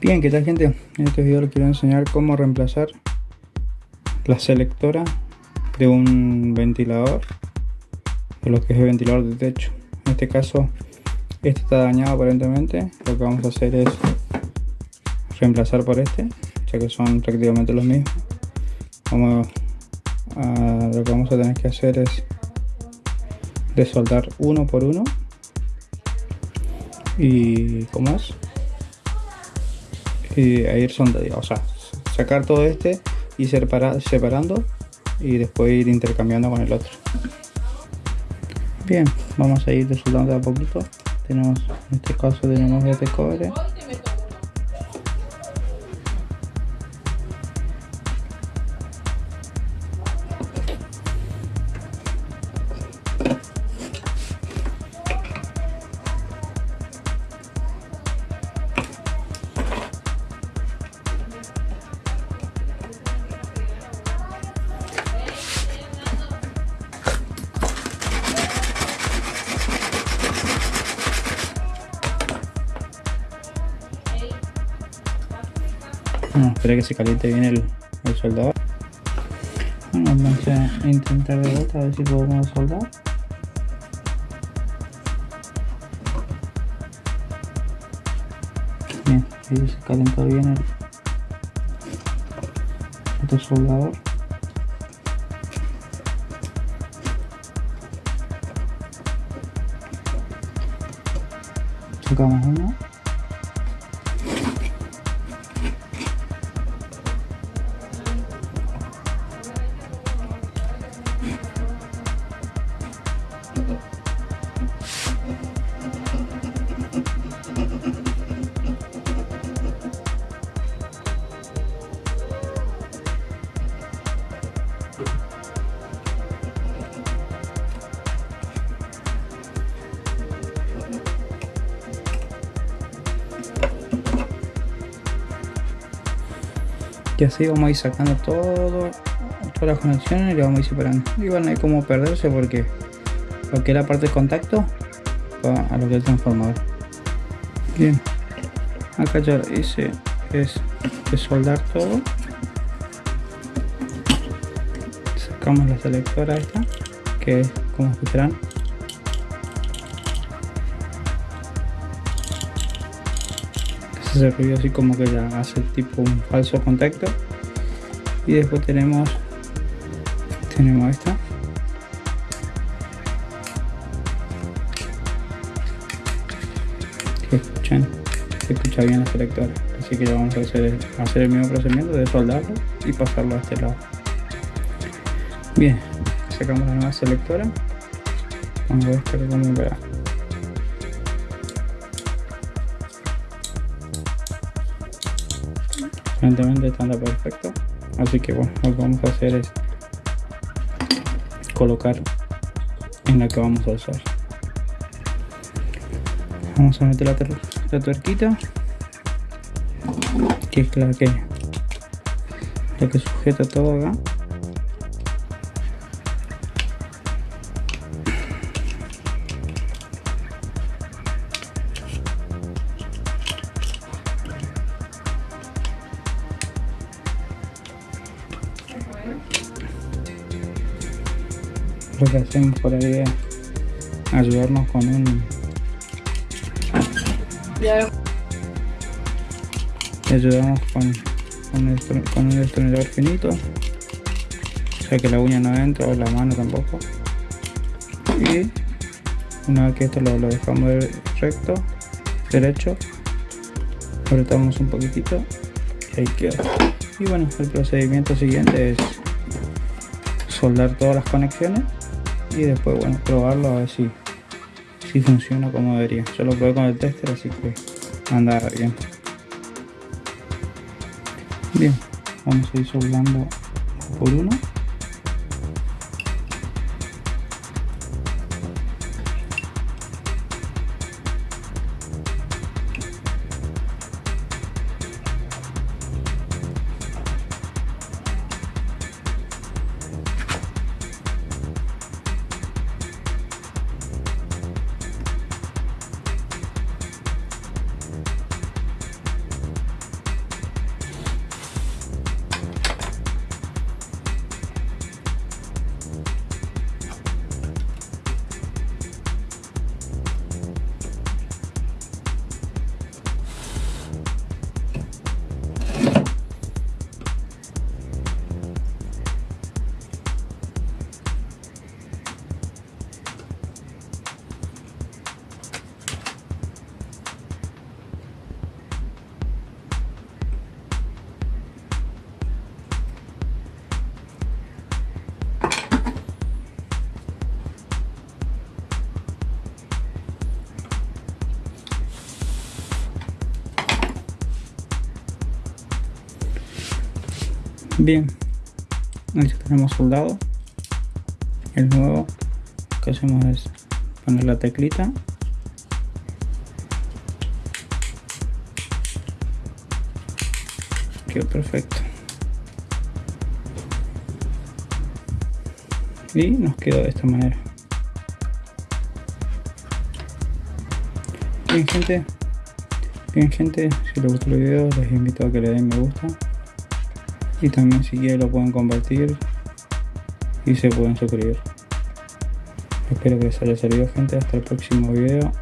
Bien, ¿qué tal gente? En este video les quiero enseñar cómo reemplazar la selectora de un ventilador de lo que es el ventilador de techo. En este caso, este está dañado aparentemente. Lo que vamos a hacer es reemplazar por este, ya que son prácticamente los mismos. Vamos a, lo que vamos a tener que hacer es desoldar uno por uno y ¿cómo es? Y a ir soldando, o sea, sacar todo este y separando y después ir intercambiando con el otro. Bien, vamos a ir desoldando a poquito. Tenemos, en este caso tenemos este cobre. Bueno, espera que se caliente bien el, el soldador. Bueno, vamos a intentar de vuelta a ver si podemos soldar. Bien, ahí se calentó bien el otro soldador. Sacamos uno. Y así vamos a ir sacando todo todas las conexiones y lo vamos a ir separando. Igual no hay como perderse porque lo que es la parte de contacto va a lo que es el transformador. Bien. Acá ya hice es soldar todo. Sacamos la selectora esta que como escucharán ese ruido así como que ya hace tipo un falso contacto. Y después tenemos tenemos esta. Que escuchan se escucha bien la selectora así que ya vamos a hacer, hacer el mismo procedimiento de soldarlo y pasarlo a este lado. Bien sacamos la nueva selectora. Vamos a ver cómo verá aparentemente está perfecto. Así que bueno lo que vamos a hacer es colocar en la que vamos a usar. Vamos a meter la, la tuerquita que es la que la que sujeta todo acá lo que hacemos por ahí es ayudarnos con un ayudamos con, con, el, con un destornillador finito o sea que la uña no entra o la mano tampoco. Y una vez que esto lo, lo dejamos recto derecho apretamos un poquitito y ahí queda y bueno el procedimiento siguiente es soldar todas las conexiones y después bueno probarlo a ver si, si funciona como debería. Yo lo probé con el tester así que anda bien. Bien vamos a ir soldando por uno Bien, ya tenemos soldado. El nuevo que hacemos es poner la teclita. Quedó perfecto. Y nos quedó de esta manera. Bien gente, bien gente, si les gustó el video les invito a que le den me gusta y también si quieren lo pueden compartir y se pueden suscribir. Espero que les haya servido gente, hasta el próximo video.